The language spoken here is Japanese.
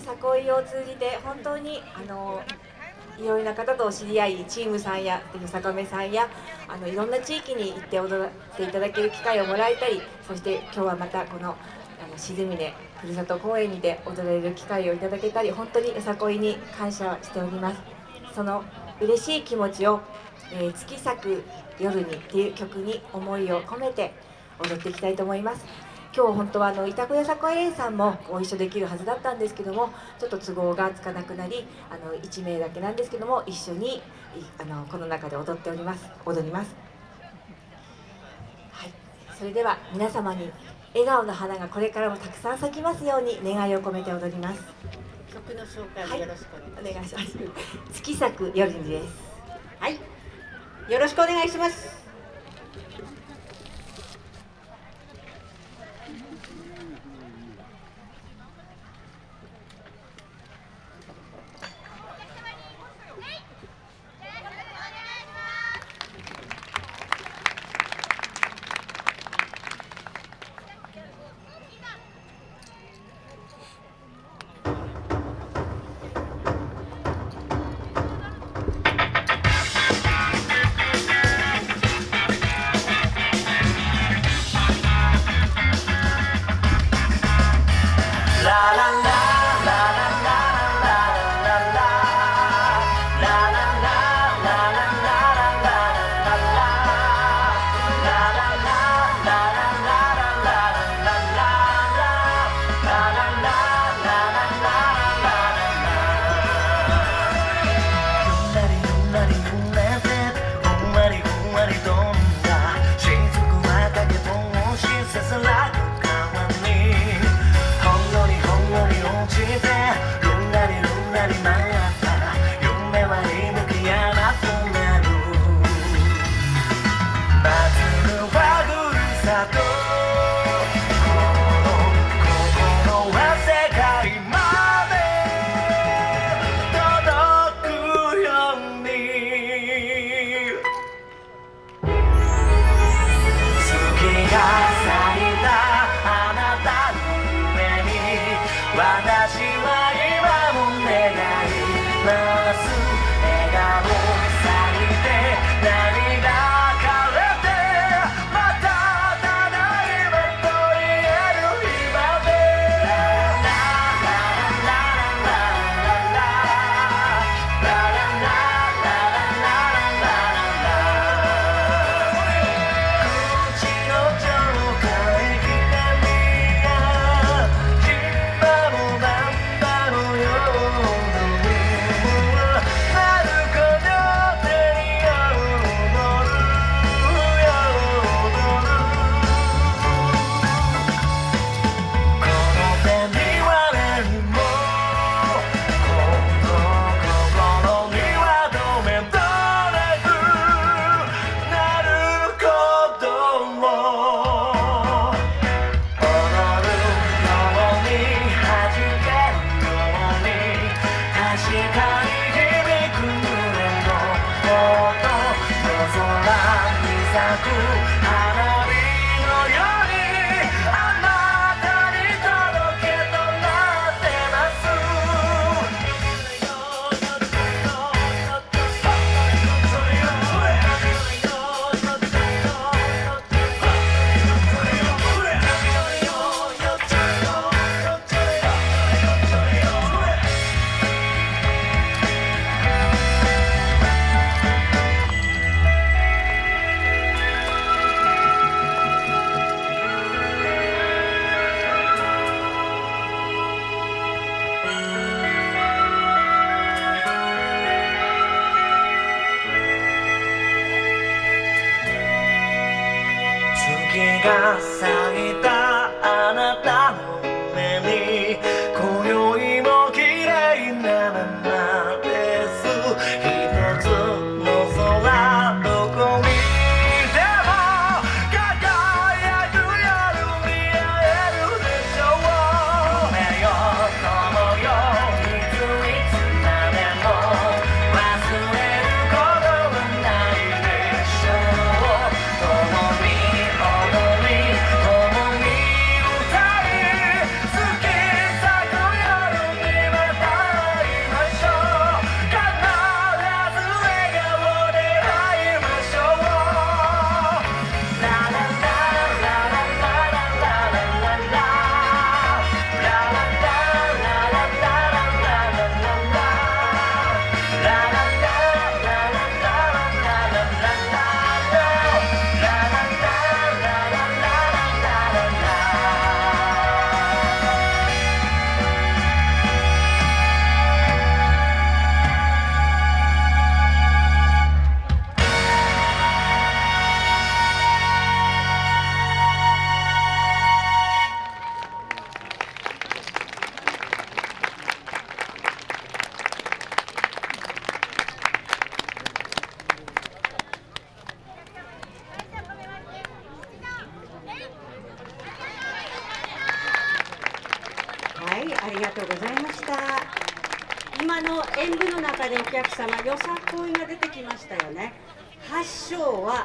さこいを通じて本当にあのいろいろな方とお知り合いチームさんやよさこめさんやあのいろんな地域に行って踊っていただける機会をもらえたりそして今日はまたこのあの静峰ふるさと公園にて踊れる機会をいただけたり本当によさこいに感謝しております。その嬉しい気持ちを「えー、月咲く夜に」っていう曲に思いを込めて踊っていきたいと思います。今日本当はあの板子屋さこい園さんもご一緒できるはずだったんですけどもちょっと都合がつかなくなりあの1名だけなんですけども一緒にあのこの中で踊っております。踊ります。はい。それでは皆様に笑顔の花がこれからもたくさん咲きますように願いを込めて踊ります。曲の紹介よろしくお願いします、月咲く夜にです。はい。よろしくお願いします Thank you. 私は 나도 알아. が咲いたあなたのりがとうございました。今の演舞の中でお客様よさこいが出てきましたよね。8章は